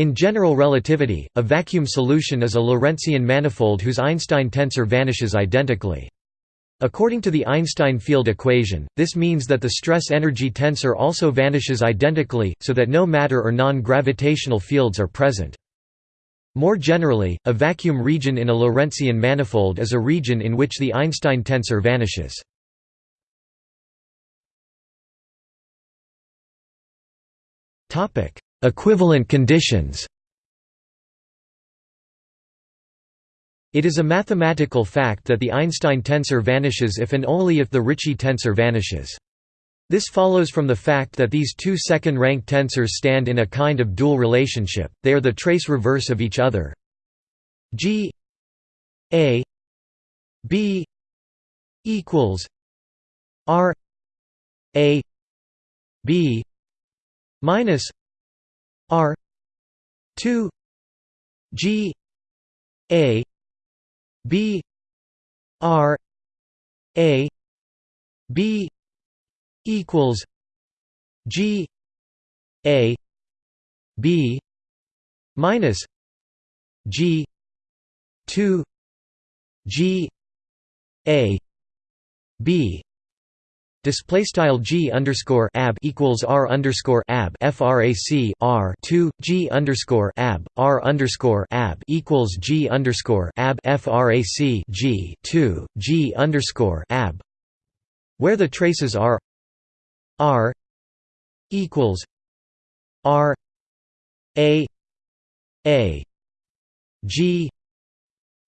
In general relativity, a vacuum solution is a Lorentzian manifold whose Einstein tensor vanishes identically. According to the Einstein field equation, this means that the stress-energy tensor also vanishes identically, so that no matter or non-gravitational fields are present. More generally, a vacuum region in a Lorentzian manifold is a region in which the Einstein tensor vanishes. Equivalent conditions It is a mathematical fact that the Einstein tensor vanishes if and only if the Ricci tensor vanishes. This follows from the fact that these two second-rank tensors stand in a kind of dual relationship, they are the trace reverse of each other g a b equals r a b minus r. 2 g. A. B. R. A. B. equals G. A. B. minus G. two. G. A. B Display style g underscore ab equals r underscore ab frac r two g underscore ab r underscore ab equals g underscore ab frac g two g underscore ab, where the traces are r equals r a a g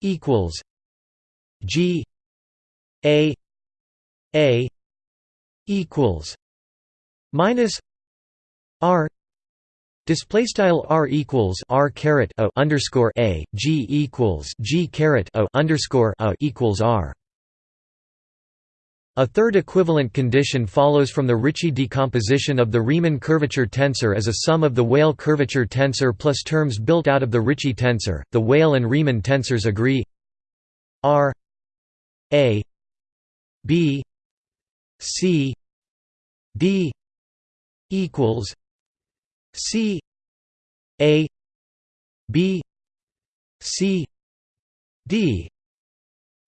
equals g a a equals minus r display style r equals r caret a underscore a g equals g caret a underscore a equals r a third equivalent condition follows from the Ricci decomposition of the Riemann curvature tensor as a sum of the Weyl curvature tensor plus terms built out of the Ricci tensor. The Weyl and Riemann tensors agree R A B C D equals C A B C D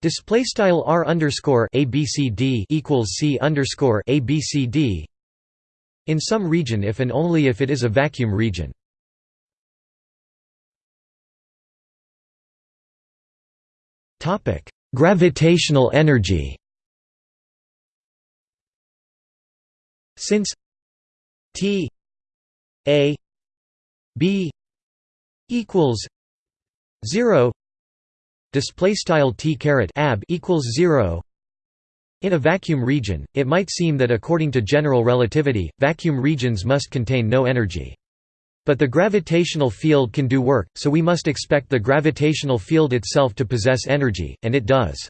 Display style r underscore abcd equals c underscore abcd. In some region, if and only if it is a vacuum region. Topic: Gravitational energy. Since T A B equals zero display style T caret ab equals zero in a vacuum region, it might seem that according to general relativity, vacuum regions must contain no energy. But the gravitational field can do work, so we must expect the gravitational field itself to possess energy, and it does.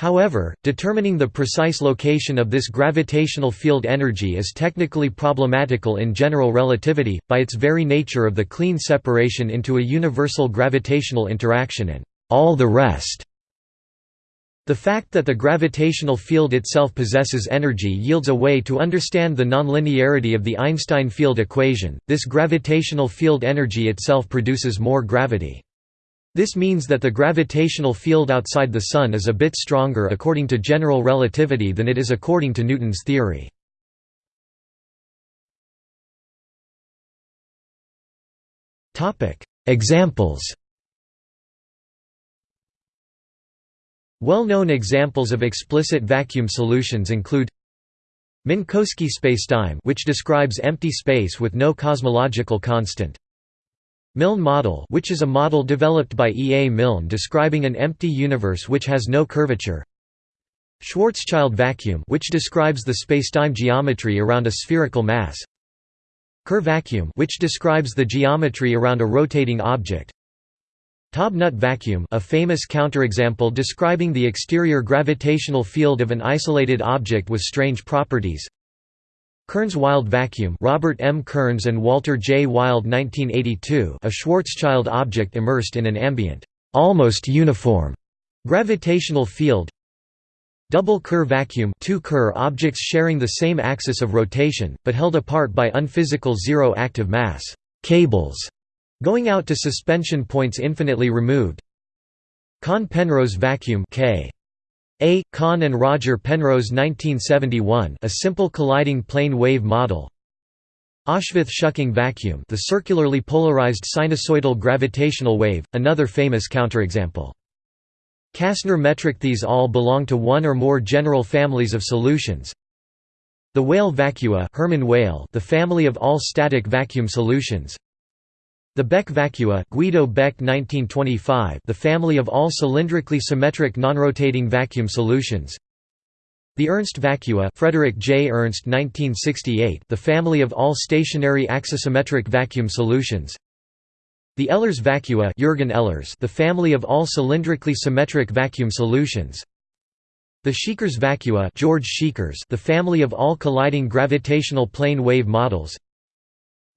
However, determining the precise location of this gravitational field energy is technically problematical in general relativity, by its very nature of the clean separation into a universal gravitational interaction and all the rest. The fact that the gravitational field itself possesses energy yields a way to understand the nonlinearity of the Einstein field equation. This gravitational field energy itself produces more gravity. This means that the gravitational field outside the Sun is a bit stronger according to general relativity than it is according to Newton's theory. Examples Well-known examples of explicit vacuum solutions include Minkowski spacetime which describes empty space with no cosmological constant Milne model which is a model developed by E. A. Milne describing an empty universe which has no curvature Schwarzschild vacuum which describes the spacetime geometry around a spherical mass Kerr vacuum which describes the geometry around a rotating object Taub-Nut vacuum a famous counterexample describing the exterior gravitational field of an isolated object with strange properties Kerns-Wild vacuum Robert M. Kerns and Walter J. Wild 1982 a Schwarzschild object immersed in an ambient, almost uniform, gravitational field Double Kerr vacuum two Kerr objects sharing the same axis of rotation, but held apart by unphysical zero active mass cables. Going out to suspension points infinitely removed Khan-Penrose vacuum K. A. Khan and Roger Penrose 1971 a simple colliding plane wave model Ozsváth-Schücking vacuum the circularly polarized sinusoidal gravitational wave, another famous counterexample. Kasner metric These all belong to one or more general families of solutions. The Weyl vacua Hermann Weyl the family of all static vacuum solutions. The Beck vacua Guido Beck 1925 the family of all cylindrically symmetric nonrotating vacuum solutions. The Ernst vacua Frederick J. Ernst 1968 the family of all stationary axisymmetric vacuum solutions The Ehlers vacua Jürgen Ehlers the family of all cylindrically symmetric vacuum solutions the Szekeres vacua George Szekeres the family of all colliding gravitational plane wave models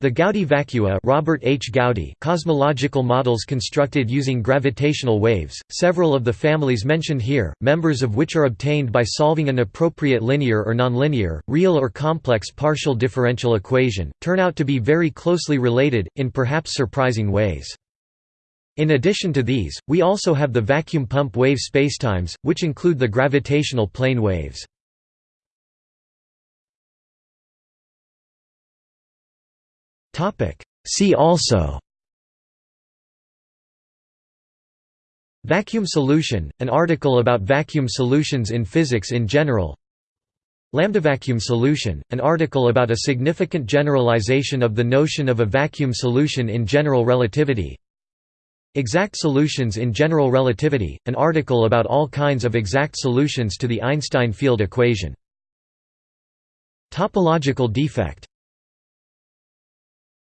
the Gowdy vacua Robert H. Gowdy cosmological models constructed using gravitational waves, several of the families mentioned here, members of which are obtained by solving an appropriate linear or nonlinear, real or complex partial differential equation, turn out to be very closely related, in perhaps surprising ways. In addition to these, we also have the vacuum pump wave spacetimes, which include the gravitational plane waves. See also. Vacuum solution, an article about vacuum solutions in physics in general. Lambda-vacuum solution, an article about a significant generalization of the notion of a vacuum solution in general relativity. Exact solutions in general relativity, an article about all kinds of exact solutions to the Einstein field equation. Topological defect